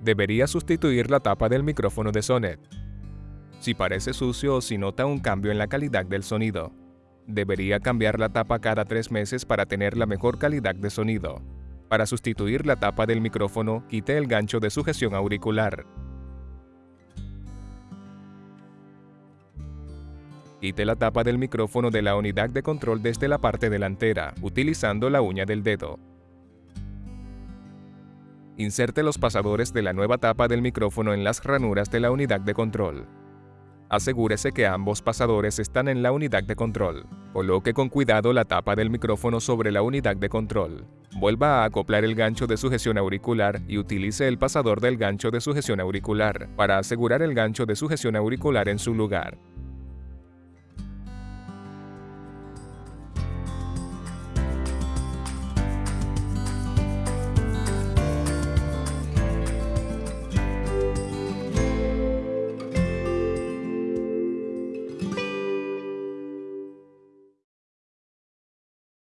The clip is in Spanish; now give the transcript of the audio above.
debería sustituir la tapa del micrófono de Sonet. Si parece sucio o si nota un cambio en la calidad del sonido, debería cambiar la tapa cada tres meses para tener la mejor calidad de sonido. Para sustituir la tapa del micrófono, quite el gancho de sujeción auricular. Quite la tapa del micrófono de la unidad de control desde la parte delantera, utilizando la uña del dedo. Inserte los pasadores de la nueva tapa del micrófono en las ranuras de la unidad de control. Asegúrese que ambos pasadores están en la unidad de control. Coloque con cuidado la tapa del micrófono sobre la unidad de control. Vuelva a acoplar el gancho de sujeción auricular y utilice el pasador del gancho de sujeción auricular para asegurar el gancho de sujeción auricular en su lugar.